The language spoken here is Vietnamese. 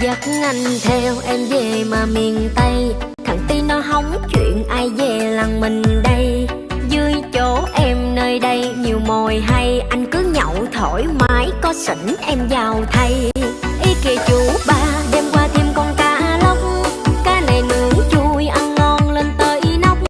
Dắt anh theo em về mà miền Tây. Thằng Ti nó hóng chuyện ai về làng mình đây. Dưới chỗ em nơi đây, nhiều mồi hay. Anh cứ nhậu thoải mái, có sỉnh em vào thay.